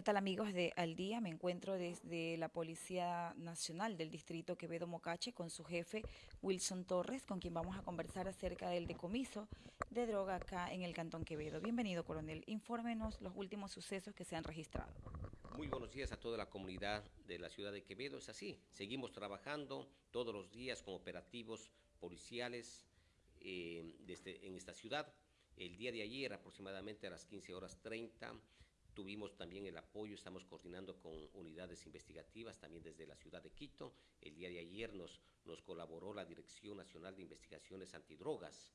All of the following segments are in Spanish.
¿Qué tal amigos de Al Día? Me encuentro desde la Policía Nacional del Distrito Quevedo Mocache con su jefe Wilson Torres, con quien vamos a conversar acerca del decomiso de droga acá en el Cantón Quevedo. Bienvenido, coronel. Infórmenos los últimos sucesos que se han registrado. Muy buenos días a toda la comunidad de la ciudad de Quevedo. Es así, seguimos trabajando todos los días con operativos policiales eh, en esta ciudad. El día de ayer, aproximadamente a las 15 horas 30, Tuvimos también el apoyo, estamos coordinando con unidades investigativas también desde la ciudad de Quito. El día de ayer nos, nos colaboró la Dirección Nacional de Investigaciones Antidrogas,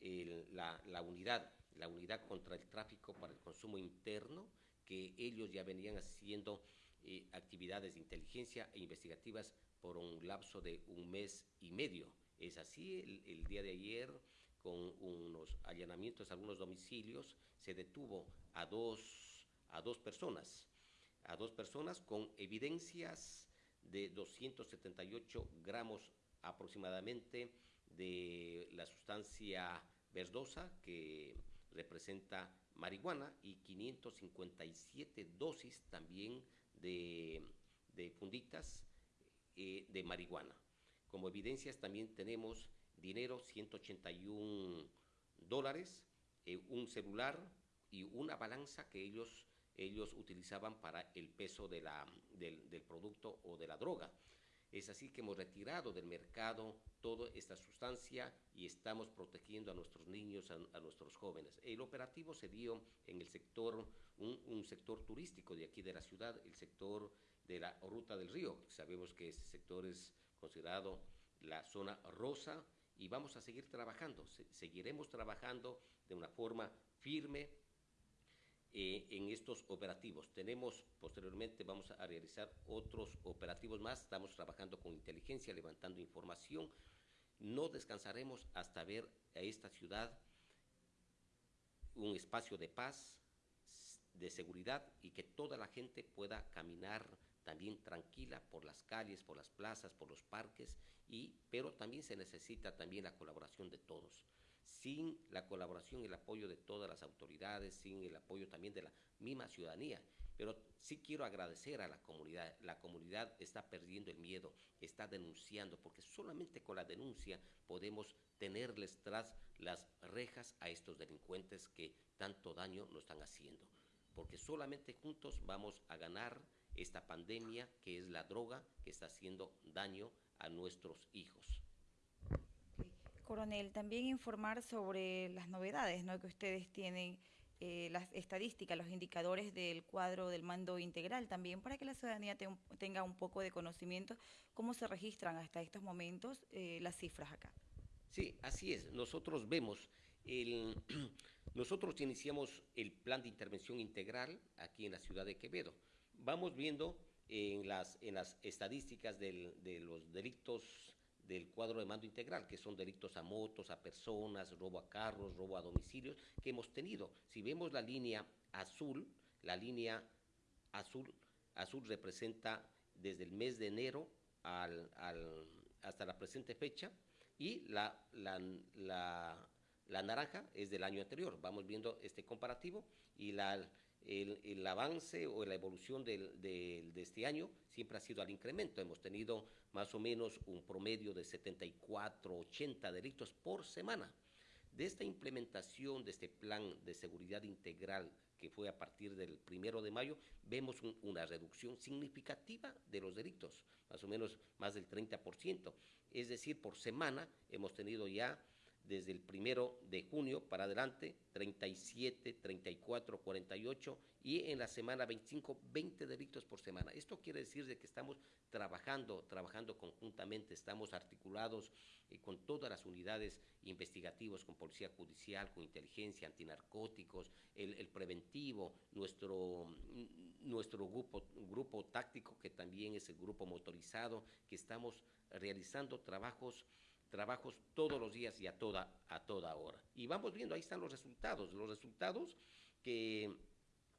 la, unidad, la unidad contra el tráfico para el consumo interno, que ellos ya venían haciendo eh, actividades de inteligencia e investigativas por un lapso de un mes y medio. Es así, el, el día de ayer, con unos allanamientos a algunos domicilios, se detuvo a dos a dos personas, a dos personas con evidencias de 278 gramos aproximadamente de la sustancia verdosa que representa marihuana y 557 dosis también de, funditas eh, de marihuana. Como evidencias también tenemos dinero, 181 dólares, eh, un celular y una balanza que ellos ellos utilizaban para el peso del, producto o de la droga. Es así que hemos retirado del mercado toda esta sustancia y estamos protegiendo a nuestros niños, a, nuestros jóvenes. El operativo se dio en el sector, un, sector turístico de aquí de la ciudad, el sector de la Ruta del Río. Sabemos que ese sector es considerado la zona rosa y vamos a seguir trabajando. seguiremos trabajando de una forma firme, eh, en estos operativos. Tenemos posteriormente, vamos a realizar otros operativos más, estamos trabajando con inteligencia, levantando información. No descansaremos hasta ver a esta ciudad un espacio de paz, de seguridad y que toda la gente pueda caminar también tranquila por las calles, por las plazas, por los parques, y, pero también se necesita también la colaboración de todos sin la colaboración y el apoyo de todas las autoridades, sin el apoyo también de la misma ciudadanía. Pero sí quiero agradecer a la comunidad. La comunidad está perdiendo el miedo, está denunciando, porque solamente con la denuncia podemos tenerles tras las rejas a estos delincuentes que tanto daño nos están haciendo. Porque solamente juntos vamos a ganar esta pandemia que es la droga que está haciendo daño a nuestros hijos. Coronel, también informar sobre las novedades ¿no? que ustedes tienen, eh, las estadísticas, los indicadores del cuadro del mando integral, también para que la ciudadanía tenga un poco de conocimiento cómo se registran hasta estos momentos eh, las cifras acá. Sí, así es. Nosotros vemos, el, nosotros iniciamos el plan de intervención integral aquí en la ciudad de Quevedo. Vamos viendo en las, en las estadísticas de los delitos del cuadro de mando integral, que son delitos a motos, a personas, robo a carros, robo a domicilios, que hemos tenido. Si vemos la línea azul, la línea azul, azul representa desde el mes de enero al, hasta la presente fecha, y la, la, la naranja es del año anterior. Vamos viendo este comparativo y la el, avance o la evolución de este año siempre ha sido al incremento. Hemos tenido más o menos un promedio de 74, 80 delitos por semana. De esta implementación de este plan de seguridad integral que fue a partir del primero de mayo, vemos una reducción significativa de los delitos, más o menos más del 30%. Es decir, por semana hemos tenido ya desde el primero de junio para adelante, 37, 34, 48 y en la semana 25, 20 delitos por semana. Esto quiere decir de que estamos trabajando, trabajando conjuntamente, estamos articulados eh, con todas las unidades investigativas, con policía judicial, con inteligencia, antinarcóticos, el, preventivo, nuestro, nuestro grupo, grupo táctico que también es el grupo motorizado, que estamos realizando trabajos trabajos todos los días y a toda, a toda hora. Y vamos viendo, ahí están los resultados, los resultados que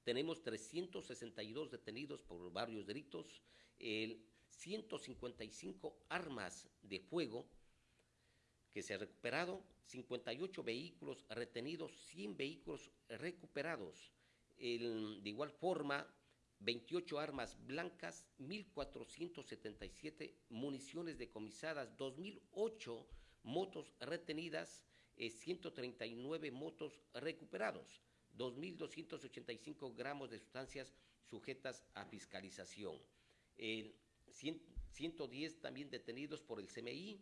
tenemos 362 detenidos por varios delitos, el 155 armas de fuego que se ha recuperado, 58 vehículos retenidos, 100 vehículos recuperados. de igual forma, 28 armas blancas, 1.477 municiones decomisadas, 2.008 motos retenidas, eh, 139 motos recuperados, 2.285 gramos de sustancias sujetas a fiscalización, eh, 100, 110 también detenidos por el CMI,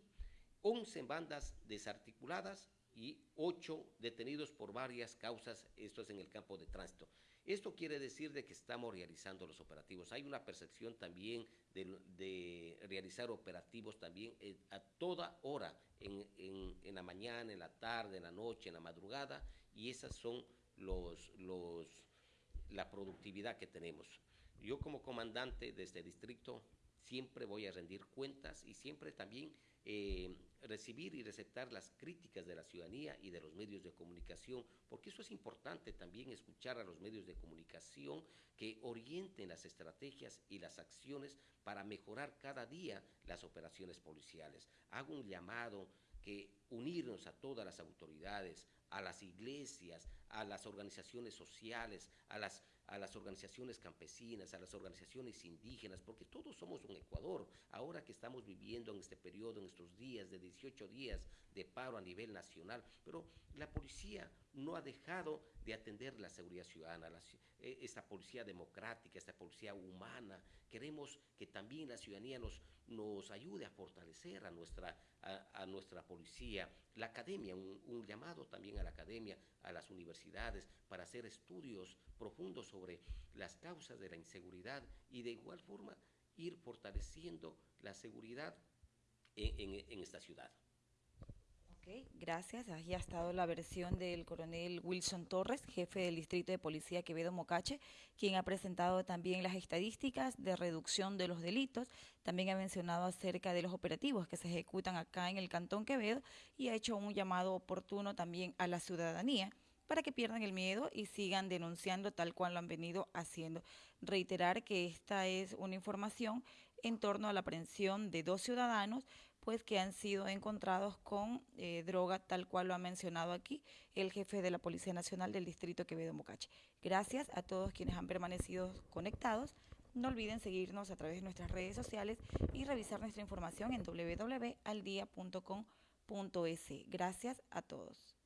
11 bandas desarticuladas y 8 detenidos por varias causas, esto es en el campo de tránsito. Esto quiere decir de que estamos realizando los operativos. Hay una percepción también de, realizar operativos también eh, a toda hora, en, la mañana, en la tarde, en la noche, en la madrugada, y esas son los, los, la productividad que tenemos. Yo como comandante de este distrito siempre voy a rendir cuentas y siempre también eh, recibir y receptar las críticas de la ciudadanía y de los medios de comunicación, porque eso es importante también escuchar a los medios de comunicación que orienten las estrategias y las acciones para mejorar cada día las operaciones policiales. Hago un llamado que unirnos a todas las autoridades, a las iglesias, a las organizaciones sociales, a las, a las organizaciones campesinas, a las organizaciones indígenas, porque todos somos un Ecuador. Ahora que estamos viviendo en este periodo, en estos días de 18 días de paro a nivel nacional, pero la policía no ha dejado de atender la seguridad ciudadana, la, eh, esta policía democrática, esta policía humana. Queremos que también la ciudadanía nos, nos ayude a fortalecer a nuestra, a, nuestra policía. La academia, un, llamado también a la academia, a las universidades, para hacer estudios profundos sobre las causas de la inseguridad y de igual forma ir fortaleciendo la seguridad en esta ciudad. Gracias. Ha estado la versión del coronel Wilson Torres, jefe del Distrito de Policía Quevedo Mocache, quien ha presentado también las estadísticas de reducción de los delitos. También ha mencionado acerca de los operativos que se ejecutan acá en el Cantón Quevedo y ha hecho un llamado oportuno también a la ciudadanía para que pierdan el miedo y sigan denunciando tal cual lo han venido haciendo. Reiterar que esta es una información en torno a la aprehensión de dos ciudadanos pues que han sido encontrados con eh, droga tal cual lo ha mencionado aquí el jefe de la Policía Nacional del Distrito Quevedo Mocache. Gracias a todos quienes han permanecido conectados. No olviden seguirnos a través de nuestras redes sociales y revisar nuestra información en www.aldia.com.es. Gracias a todos.